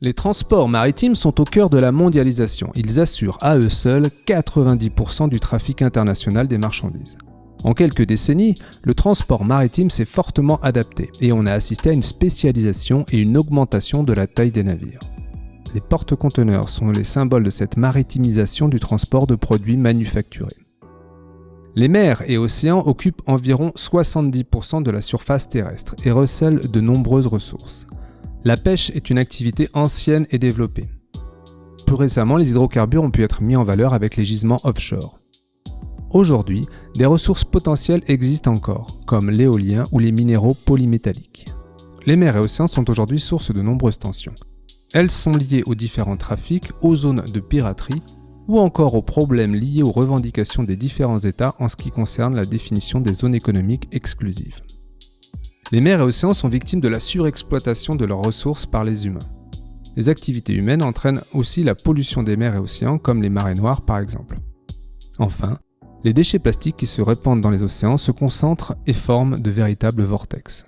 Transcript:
Les transports maritimes sont au cœur de la mondialisation. Ils assurent à eux seuls 90% du trafic international des marchandises. En quelques décennies, le transport maritime s'est fortement adapté et on a assisté à une spécialisation et une augmentation de la taille des navires. Les porte-conteneurs sont les symboles de cette maritimisation du transport de produits manufacturés. Les mers et océans occupent environ 70% de la surface terrestre et recèlent de nombreuses ressources. La pêche est une activité ancienne et développée. Plus récemment, les hydrocarbures ont pu être mis en valeur avec les gisements offshore. Aujourd'hui, des ressources potentielles existent encore, comme l'éolien ou les minéraux polymétalliques. Les mers et océans sont aujourd'hui source de nombreuses tensions. Elles sont liées aux différents trafics, aux zones de piraterie ou encore aux problèmes liés aux revendications des différents États en ce qui concerne la définition des zones économiques exclusives. Les mers et océans sont victimes de la surexploitation de leurs ressources par les humains. Les activités humaines entraînent aussi la pollution des mers et océans comme les marées noires par exemple. Enfin, les déchets plastiques qui se répandent dans les océans se concentrent et forment de véritables vortex.